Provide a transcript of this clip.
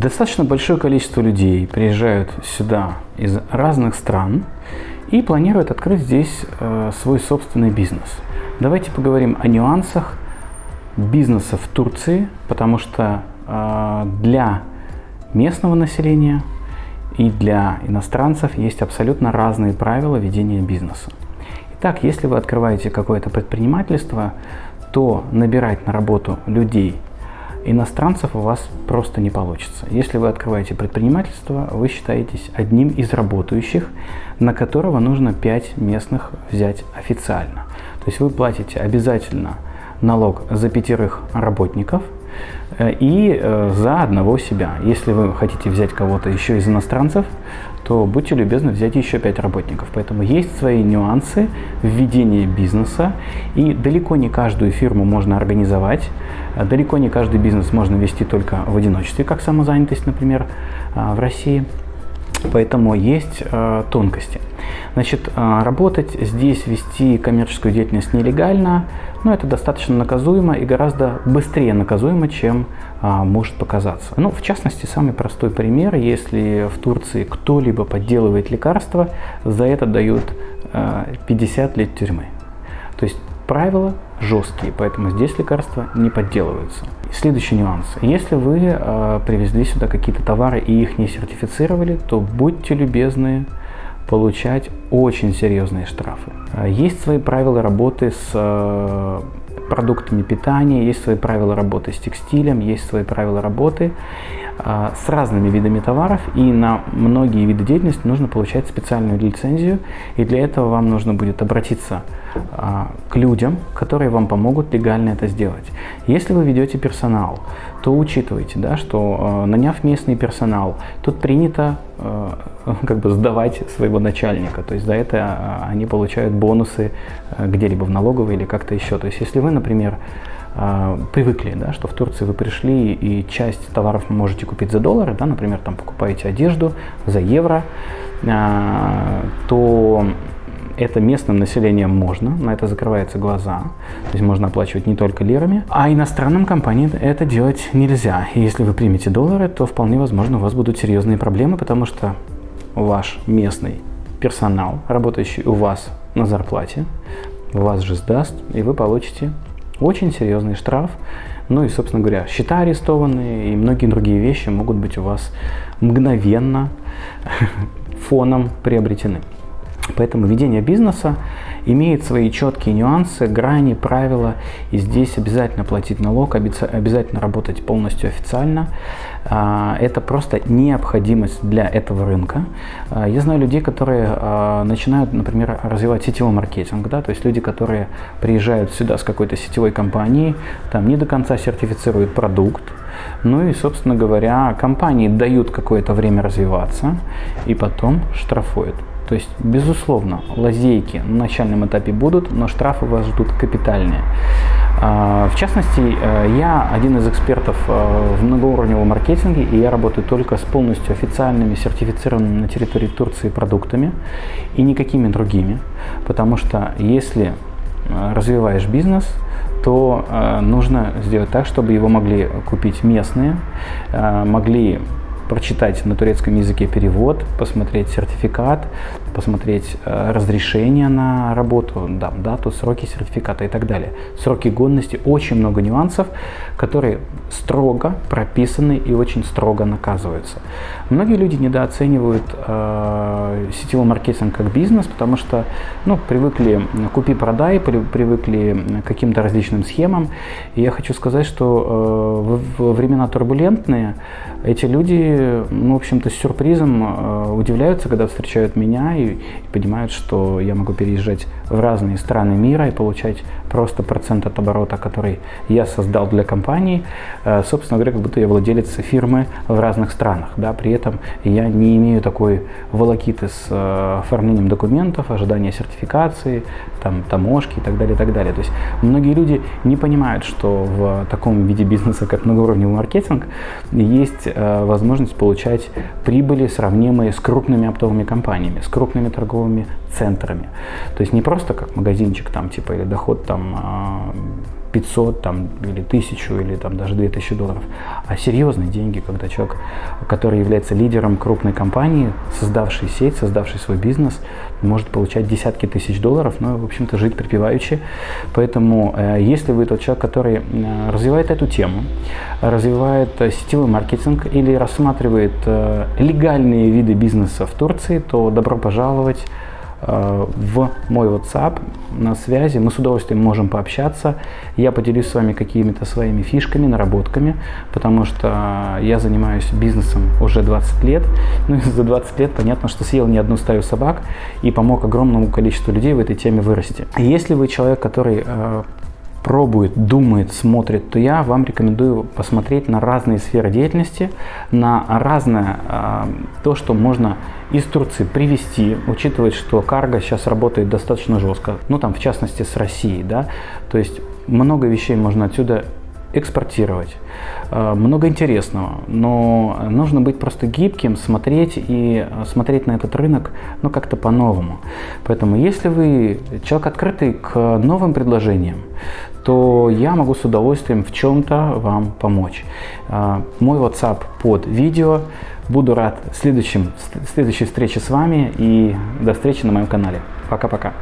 Достаточно большое количество людей приезжают сюда из разных стран и планируют открыть здесь э, свой собственный бизнес. Давайте поговорим о нюансах бизнеса в Турции, потому что э, для местного населения и для иностранцев есть абсолютно разные правила ведения бизнеса. Итак, если вы открываете какое-то предпринимательство, то набирать на работу людей иностранцев у вас просто не получится. Если вы открываете предпринимательство, вы считаетесь одним из работающих, на которого нужно 5 местных взять официально. То есть вы платите обязательно налог за пятерых работников э, и э, за одного себя. Если вы хотите взять кого-то еще из иностранцев, то будьте любезны взять еще 5 работников. Поэтому есть свои нюансы введения бизнеса, и далеко не каждую фирму можно организовать, далеко не каждый бизнес можно вести только в одиночестве, как самозанятость, например, а, в России. Поэтому есть э, тонкости. Значит, работать здесь, вести коммерческую деятельность нелегально, но это достаточно наказуемо и гораздо быстрее наказуемо, чем может показаться. Ну, в частности, самый простой пример, если в Турции кто-либо подделывает лекарства, за это дают э, 50 лет тюрьмы. То есть правила жесткие, поэтому здесь лекарства не подделываются. Следующий нюанс. Если вы э, привезли сюда какие-то товары и их не сертифицировали, то будьте любезны получать очень серьезные штрафы. А, есть свои правила работы с э, продуктами питания, есть свои правила работы с текстилем, есть свои правила работы э, с разными видами товаров, и на многие виды деятельности нужно получать специальную лицензию, и для этого вам нужно будет обратиться а, к людям, которые вам помогут легально это сделать. Если вы ведете персонал, то учитывайте, да, что а, наняв местный персонал, тут принято а, как бы сдавать своего начальника, то есть за это они получают бонусы где-либо в налоговой или как-то еще. То есть если вы, например, привыкли, да, что в Турции вы пришли и часть товаров можете купить за доллары, да, например, там покупаете одежду за евро, то это местным населением можно, на это закрываются глаза, то есть можно оплачивать не только лирами, а иностранным компаниям это делать нельзя. И если вы примете доллары, то вполне возможно у вас будут серьезные проблемы, потому что ваш местный персонал, работающий у вас на зарплате, вас же сдаст, и вы получите очень серьезный штраф. Ну и, собственно говоря, счета арестованные и многие другие вещи могут быть у вас мгновенно фоном приобретены. Поэтому ведение бизнеса имеет свои четкие нюансы, грани, правила. И здесь обязательно платить налог, обязательно работать полностью официально. А, это просто необходимость для этого рынка. А, я знаю людей, которые а, начинают, например, развивать сетевой маркетинг. Да? То есть люди, которые приезжают сюда с какой-то сетевой компанией, там не до конца сертифицируют продукт, ну и, собственно говоря, компании дают какое-то время развиваться и потом штрафуют. То есть, безусловно, лазейки на начальном этапе будут, но штрафы вас ждут капитальные. А, в частности, э, я один из экспертов э, в многоуровневом маркетинге, и я работаю только с полностью официальными, сертифицированными на территории Турции продуктами и никакими другими. Потому что если э, развиваешь бизнес, то нужно сделать так, чтобы его могли купить местные, могли прочитать на турецком языке перевод, посмотреть сертификат, посмотреть э, разрешение на работу, да, дату, сроки сертификата и так далее. Сроки годности, очень много нюансов, которые строго прописаны и очень строго наказываются. Многие люди недооценивают э, сетевой маркетинг как бизнес, потому что ну, привыкли купи-продай, привыкли к каким-то различным схемам. И я хочу сказать, что э, в времена турбулентные эти люди, ну, в общем-то, с сюрпризом э, удивляются, когда встречают меня и, и понимают, что я могу переезжать в разные страны мира и получать просто процент от оборота, который я создал для компании, э, собственно говоря, как будто я владелец фирмы в разных странах. Да? При этом я не имею такой волокиты с э, оформлением документов, ожидания сертификации, там, таможки и так далее, и так далее. То есть многие люди не понимают, что в таком виде бизнеса, как многоуровневый маркетинг, есть возможность получать прибыли, сравнимые с крупными оптовыми компаниями, с крупными торговыми центрами. То есть не просто как магазинчик там типа или доход там 500 там, или 1000 или там, даже 2000 долларов, а серьезные деньги, когда человек, который является лидером крупной компании, создавший сеть, создавший свой бизнес, может получать десятки тысяч долларов, ну, в общем-то, жить припеваючи. Поэтому, э, если вы тот человек, который э, развивает эту тему, развивает э, сетевой маркетинг или рассматривает легальные виды бизнеса в Турции, то добро пожаловать в мой WhatsApp на связи. Мы с удовольствием можем пообщаться. Я поделюсь с вами какими-то своими фишками, наработками, потому что я занимаюсь бизнесом уже 20 лет. Ну и за 20 лет понятно, что съел не одну стаю собак и помог огромному количеству людей в этой теме вырасти. Если вы человек, который э, пробует, думает, смотрит, то я вам рекомендую посмотреть на разные сферы деятельности, на разное э, то, что можно из Турции привезти, учитывая, что карго сейчас работает достаточно жестко, ну там в частности с Россией, да, то есть много вещей можно отсюда экспортировать. Э, много интересного, но нужно быть просто гибким, смотреть и э, смотреть на этот рынок ну, как-то по-новому. Поэтому если вы человек открытый к новым предложениям, то я могу с удовольствием в чем-то вам помочь. Э, мой WhatsApp под видео. Буду рад следующим, следующей встрече с вами и до встречи на моем канале. Пока-пока.